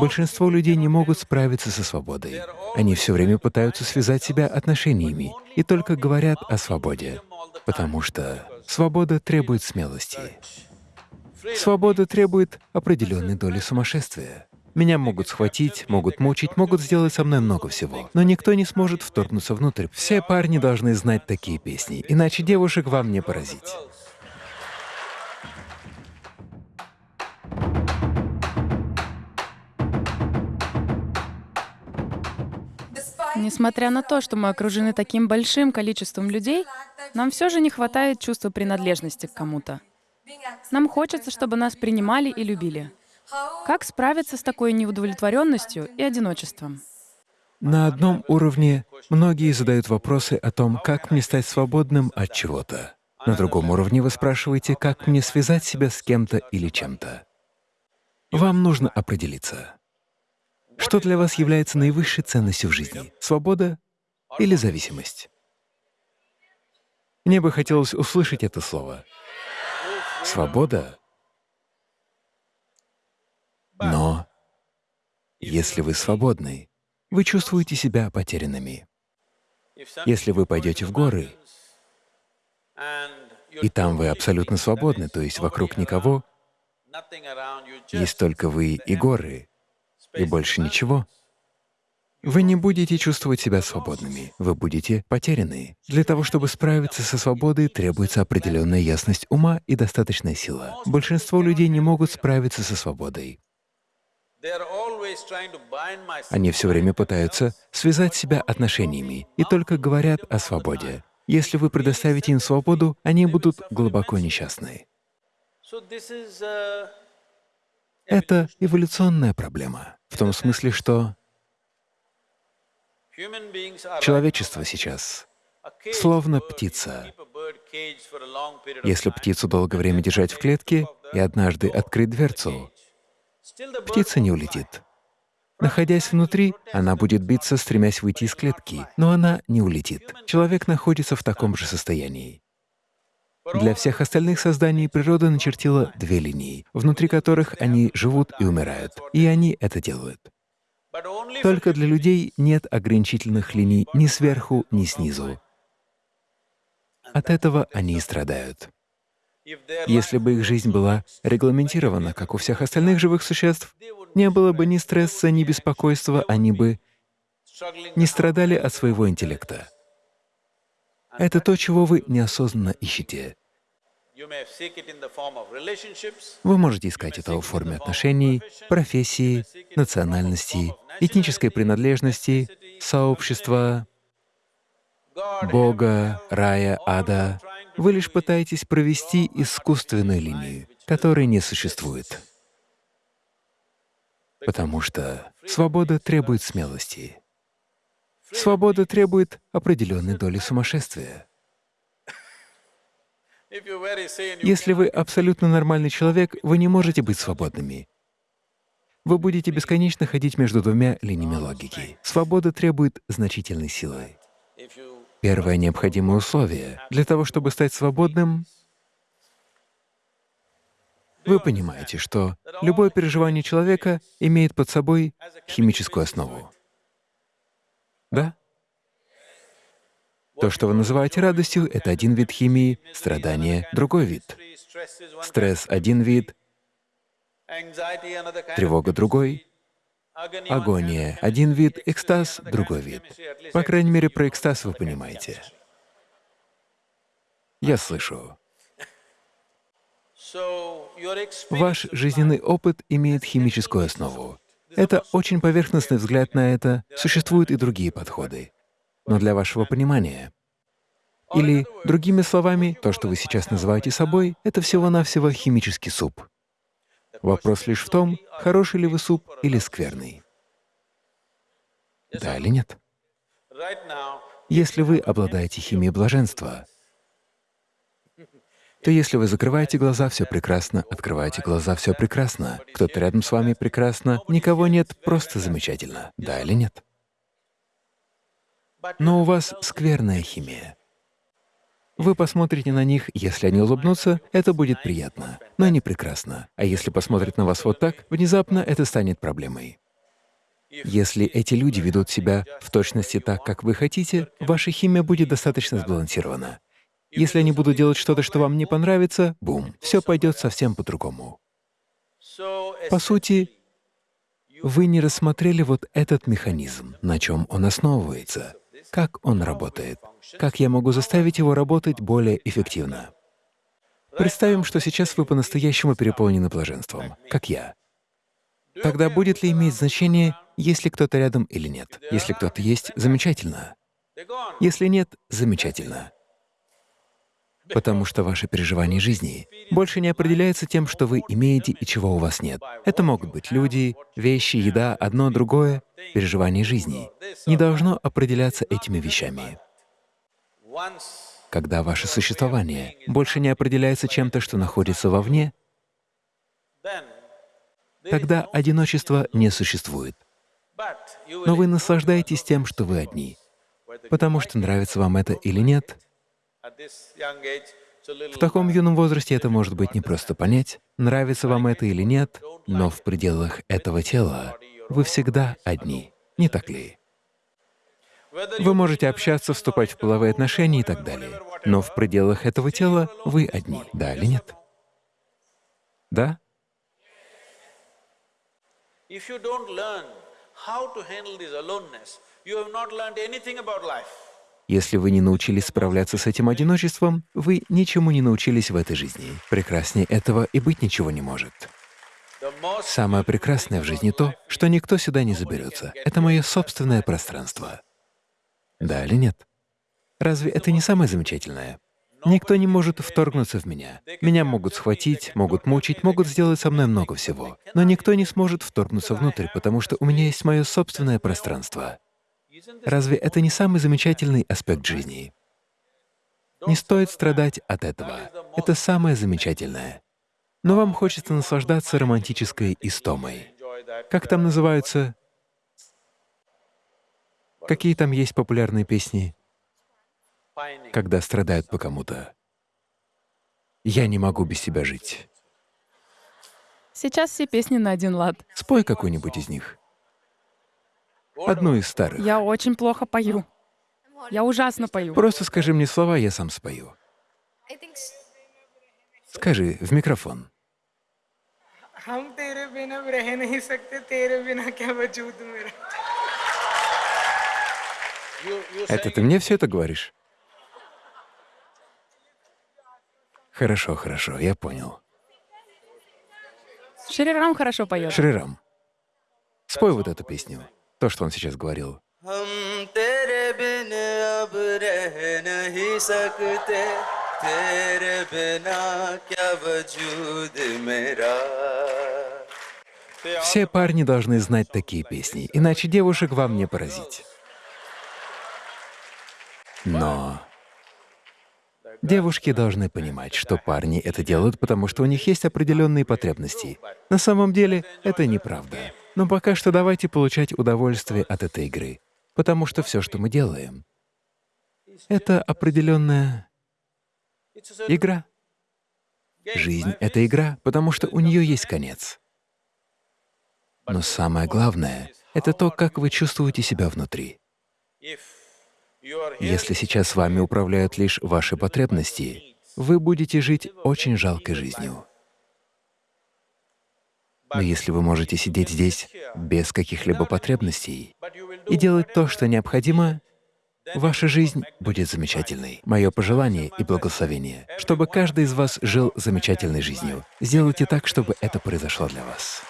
Большинство людей не могут справиться со свободой. Они все время пытаются связать себя отношениями и только говорят о свободе, потому что свобода требует смелости. Свобода требует определенной доли сумасшествия. Меня могут схватить, могут мучить, могут сделать со мной много всего, но никто не сможет вторгнуться внутрь. Все парни должны знать такие песни, иначе девушек вам не поразить. Несмотря на то, что мы окружены таким большим количеством людей, нам все же не хватает чувства принадлежности к кому-то. Нам хочется, чтобы нас принимали и любили. Как справиться с такой неудовлетворенностью и одиночеством? На одном уровне многие задают вопросы о том, как мне стать свободным от чего-то. На другом уровне вы спрашиваете, как мне связать себя с кем-то или чем-то. Вам нужно определиться. Что для вас является наивысшей ценностью в жизни — свобода или зависимость? Мне бы хотелось услышать это слово. Свобода. Но если вы свободны, вы чувствуете себя потерянными. Если вы пойдете в горы, и там вы абсолютно свободны, то есть вокруг никого, есть только вы и горы, и больше ничего, вы не будете чувствовать себя свободными, вы будете потеряны. Для того, чтобы справиться со свободой, требуется определенная ясность ума и достаточная сила. Большинство людей не могут справиться со свободой. Они все время пытаются связать себя отношениями и только говорят о свободе. Если вы предоставите им свободу, они будут глубоко несчастны. Это эволюционная проблема, в том смысле, что человечество сейчас словно птица. Если птицу долгое время держать в клетке и однажды открыть дверцу, птица не улетит. Находясь внутри, она будет биться, стремясь выйти из клетки, но она не улетит. Человек находится в таком же состоянии. Для всех остальных созданий природа начертила две линии, внутри которых они живут и умирают, и они это делают. Только для людей нет ограничительных линий ни сверху, ни снизу. От этого они и страдают. Если бы их жизнь была регламентирована, как у всех остальных живых существ, не было бы ни стресса, ни беспокойства, они бы не страдали от своего интеллекта. Это то, чего вы неосознанно ищете. Вы можете искать это в форме отношений, профессии, национальности, этнической принадлежности, сообщества, Бога, рая, ада. Вы лишь пытаетесь провести искусственную линию, которой не существует. Потому что свобода требует смелости. Свобода требует определенной доли сумасшествия. Если вы абсолютно нормальный человек, вы не можете быть свободными. Вы будете бесконечно ходить между двумя линиями логики. Свобода требует значительной силы. Первое необходимое условие для того, чтобы стать свободным — вы понимаете, что любое переживание человека имеет под собой химическую основу. Да? То, что вы называете радостью, — это один вид химии, страдание — другой вид. Стресс — один вид, тревога — другой, агония — один вид, экстаз — другой вид. По крайней мере, про экстаз вы понимаете. Я слышу. Ваш жизненный опыт имеет химическую основу. Это очень поверхностный взгляд на это, существуют и другие подходы. Но для вашего понимания, или, другими словами, то, что вы сейчас называете собой, это всего-навсего химический суп. Вопрос лишь в том, хороший ли вы суп или скверный. Да или нет? Если вы обладаете химией блаженства, то если вы закрываете глаза, все прекрасно, открываете глаза, все прекрасно, кто-то рядом с вами прекрасно, никого нет, просто замечательно, да или нет? Но у вас скверная химия. Вы посмотрите на них, если они улыбнутся, это будет приятно, но не прекрасно. А если посмотрят на вас вот так, внезапно это станет проблемой. Если эти люди ведут себя в точности так, как вы хотите, ваша химия будет достаточно сбалансирована. Если они будут делать что-то, что вам не понравится, бум, все пойдет совсем по-другому. По сути, вы не рассмотрели вот этот механизм, на чем он основывается, как он работает, как я могу заставить его работать более эффективно. Представим, что сейчас вы по-настоящему переполнены блаженством, как я. Тогда будет ли иметь значение, есть ли кто-то рядом или нет? Если кто-то есть — замечательно. Если нет — замечательно потому что ваше переживание жизни больше не определяется тем, что вы имеете и чего у вас нет. Это могут быть люди, вещи, еда, одно, другое. Переживание жизни не должно определяться этими вещами. Когда ваше существование больше не определяется чем-то, что находится вовне, тогда одиночество не существует. Но вы наслаждаетесь тем, что вы одни. Потому что нравится вам это или нет, в таком юном возрасте это может быть не просто понять, нравится вам это или нет, но в пределах этого тела вы всегда одни, не так ли? Вы можете общаться, вступать в половые отношения и так далее, но в пределах этого тела вы одни, да или нет? Да? If you don't learn how to handle this aloneness, you have not learned anything about life. Если вы не научились справляться с этим одиночеством, вы ничему не научились в этой жизни. Прекраснее этого и быть ничего не может. Самое прекрасное в жизни то, что никто сюда не заберется. Это мое собственное пространство. Да или нет? Разве это не самое замечательное? Никто не может вторгнуться в меня. Меня могут схватить, могут мучить, могут сделать со мной много всего. Но никто не сможет вторгнуться внутрь, потому что у меня есть мое собственное пространство. Разве это не самый замечательный аспект жизни? Не стоит страдать от этого. Это самое замечательное. Но вам хочется наслаждаться романтической истомой. Как там называются? Какие там есть популярные песни? Когда страдают по кому-то. Я не могу без себя жить. Сейчас все песни на один лад. Спой какую-нибудь из них. Одну из старых. Я очень плохо пою. Я ужасно пою. Просто скажи мне слова, я сам спою. Скажи в микрофон. Это ты мне все это говоришь? Хорошо, хорошо, я понял. Шрирам хорошо поет. Шрирам, спой вот эту песню то, что он сейчас говорил. Все парни должны знать такие песни, иначе девушек вам не поразить. Но девушки должны понимать, что парни это делают, потому что у них есть определенные потребности. На самом деле это неправда. Но пока что давайте получать удовольствие от этой игры, потому что все, что мы делаем, это определенная игра. Жизнь — это игра, потому что у нее есть конец. Но самое главное — это то, как вы чувствуете себя внутри. Если сейчас вами управляют лишь ваши потребности, вы будете жить очень жалкой жизнью. Но если вы можете сидеть здесь без каких-либо потребностей и делать то, что необходимо, ваша жизнь будет замечательной. Мое пожелание и благословение, чтобы каждый из вас жил замечательной жизнью. Сделайте так, чтобы это произошло для вас.